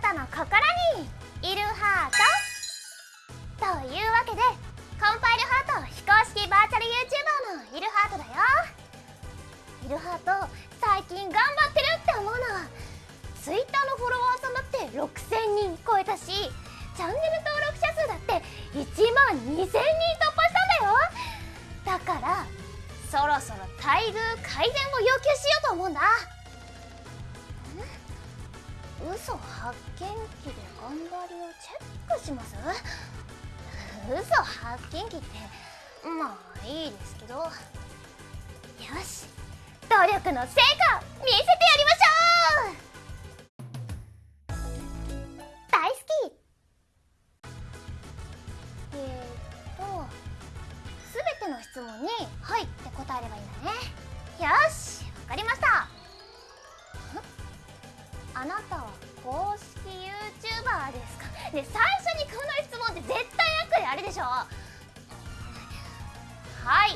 たの心にいるハートというわけでコンパイルハート非公式バーチャル YouTuber のいるハートだよ。いるハート最近頑張ってるって思うの Twitter のフォロワーさんだって6000人超えたしチャンネル登録者数だって1万2000人突破したんだよ。だからそろそろ待遇改善を要求しようと思うんだ。発見器で頑張りをチェックします？嘘発見器ってまあいいですけど。よし努力の成果見せてやりましょう。大好き。えー、っと全ての質問に「はい」って答えればいいんだね。で最初にこの質問って絶対悪意あるでしょ。はい。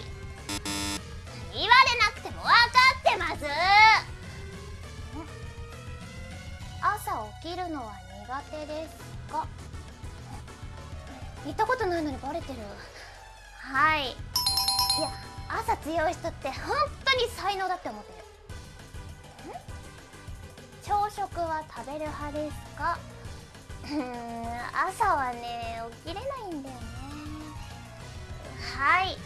言われなくても分かってます。朝起きるのは苦手ですか？言ったことないのにバレてる。はい。いや朝強い人って本当に才能だって思ってる。朝食は食べる派ですか？朝はね起きれないんだよね。はい。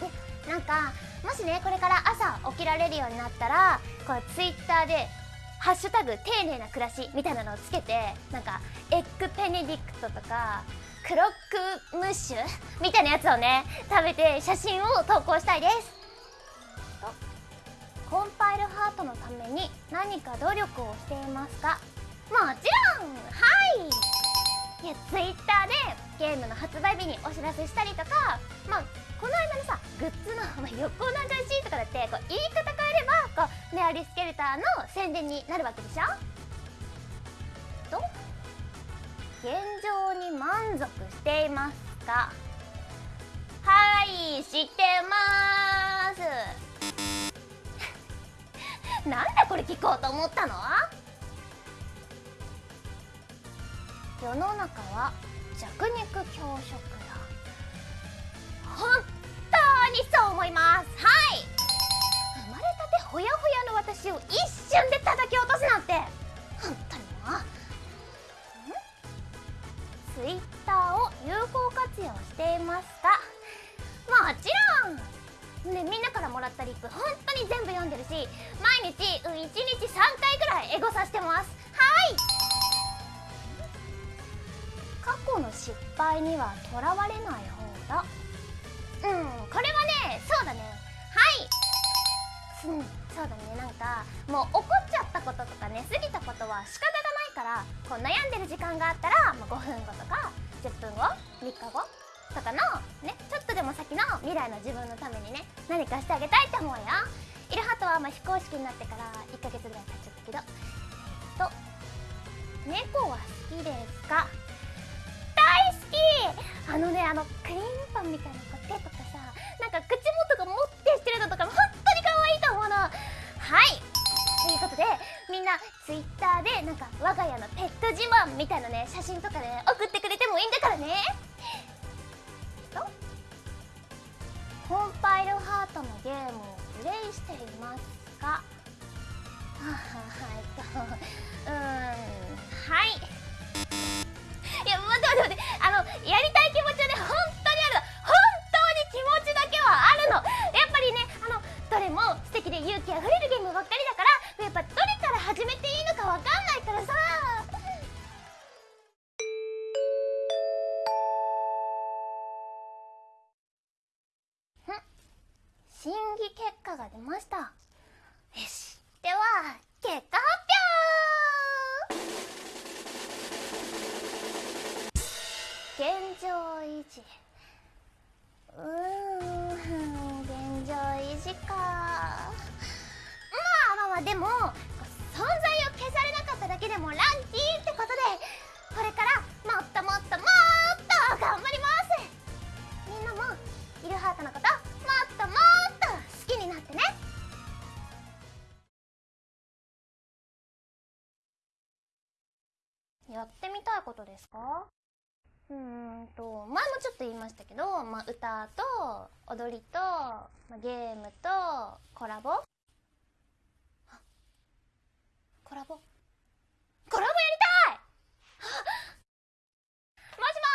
でなんかもしねこれから朝起きられるようになったらこうツイッターで「ハッシュタグ丁寧な暮らし」みたいなのをつけてなんかエッグペネディクトとかクロックムッシュみたいなやつをね食べて写真を投稿したいです。コンパイルハートのために何か努力をしていますか？もちろんはい。いやツイッターでゲームの発売日にお知らせしたりとかまあこの間のさグッズの、まあ、横流しとかだってこう言い方変えればこうメアリスケルターの宣伝になるわけでしょ？と現状に満足していますか？はい知ってます。なんでこれ聞こうと思ったの？世の中は弱肉強食だ本当にそう思います。はい。生まれたてほやほやの私を一瞬で叩き落とすなんて。本当にもう。ツイッターを有効活用していますか。もちろん。ねみんなからもらったリップ本当に全部読んでるし毎日、うん、1日3回ぐらいエゴさしてます。去の失敗にはとらわれない方だ。うんこれはねそうだね。はい。うんそうだね。なんかもう怒っちゃったこととかね過ぎたことは仕方がないからこう悩んでる時間があったら、まあ、5分後とか10分後3日後とかのねちょっとでも先の未来の自分のためにね何かしてあげたいって思うよ。イルハトはまあ非公式になってから1ヶ月ぐらい経っちゃったけど。えっと猫は好きですか？あのねあのクリームパンみたいなこう手とかさなんか口元がもってしてるのとかも本当に可愛いと思うの。はい。ということでみんなツイッターでなんか我が家のペット自慢みたいなね写真とかで、ね、送ってくれてもいいんだからね。とコンパイルハートのゲームをプレイしていますかははいとうんはい。いや待って待って待ってあのやりたい果が出ました。よし。では結果発表。現状維持。うん現状維持か。まあまあまあでも存在を消されなかっただけでもラッキーってことでこれからもっともっともっと頑張ります。みんなもイルハートのこときになってね。やってみたいことですか？うーんと前もちょっと言いましたけど、まあ、歌と踊りと、まあ、ゲームとコラボ？あコラボコラボやりたいもしも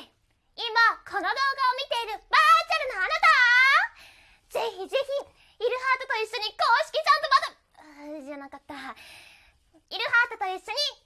ーし今この動画を見ているバーチャルなあなたぜひぜひイルハートと一緒に公式ちゃんとバトルじゃなかったイルハートと一緒に